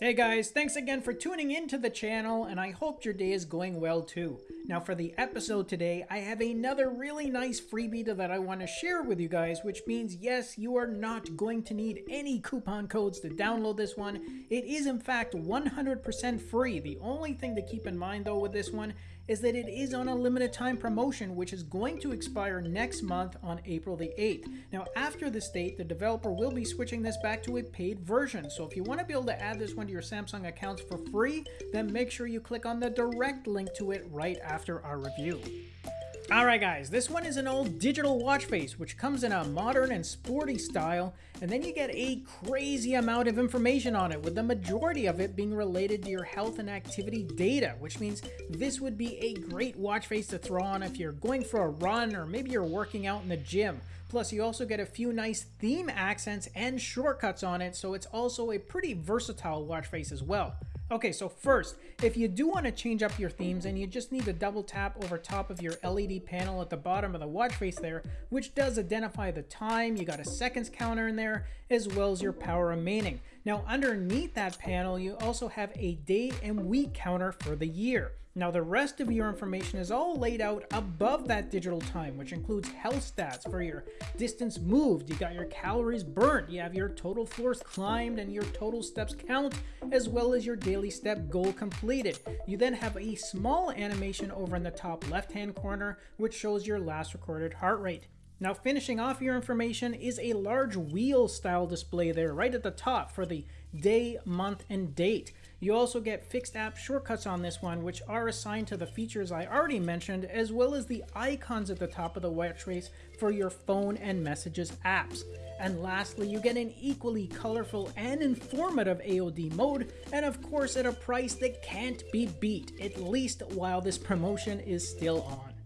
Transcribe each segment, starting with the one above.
Hey guys, thanks again for tuning into the channel, and I hope your day is going well too. Now for the episode today, I have another really nice freebie that I want to share with you guys, which means yes, you are not going to need any coupon codes to download this one. It is in fact 100% free. The only thing to keep in mind though with this one is that it is on a limited time promotion which is going to expire next month on April the 8th. Now after this date, the developer will be switching this back to a paid version. So if you want to be able to add this one your Samsung accounts for free, then make sure you click on the direct link to it right after our review. Alright guys, this one is an old digital watch face which comes in a modern and sporty style and then you get a crazy amount of information on it with the majority of it being related to your health and activity data which means this would be a great watch face to throw on if you're going for a run or maybe you're working out in the gym. Plus you also get a few nice theme accents and shortcuts on it so it's also a pretty versatile watch face as well. Okay, so first, if you do want to change up your themes and you just need to double tap over top of your LED panel at the bottom of the watch face there, which does identify the time, you got a seconds counter in there, as well as your power remaining. Now underneath that panel, you also have a day and week counter for the year. Now the rest of your information is all laid out above that digital time, which includes health stats for your distance moved, you got your calories burnt, you have your total floors climbed and your total steps count, as well as your daily step goal completed. You then have a small animation over in the top left hand corner, which shows your last recorded heart rate. Now finishing off your information is a large wheel style display there right at the top for the day, month, and date. You also get fixed app shortcuts on this one, which are assigned to the features I already mentioned, as well as the icons at the top of the watch face for your phone and messages apps. And lastly, you get an equally colorful and informative AOD mode, and of course at a price that can't be beat, at least while this promotion is still on.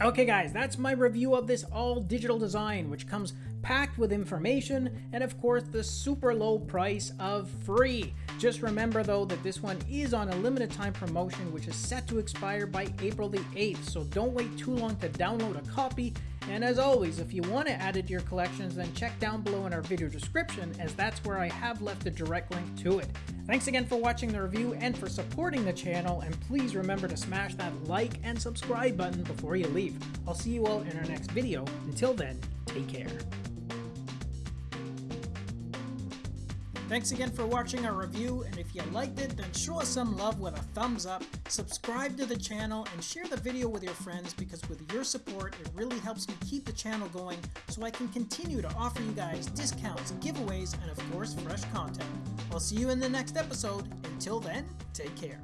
Okay guys, that's my review of this all digital design, which comes packed with information and of course the super low price of free. Just remember though that this one is on a limited time promotion which is set to expire by April the 8th, so don't wait too long to download a copy. And as always, if you want to add it to your collections, then check down below in our video description as that's where I have left a direct link to it. Thanks again for watching the review and for supporting the channel, and please remember to smash that like and subscribe button before you leave. I'll see you all in our next video. Until then, take care. Thanks again for watching our review, and if you liked it, then show us some love with a thumbs up, subscribe to the channel, and share the video with your friends because with your support, it really helps me keep the channel going so I can continue to offer you guys discounts, giveaways, and of course, fresh content. I'll see you in the next episode. Until then, take care.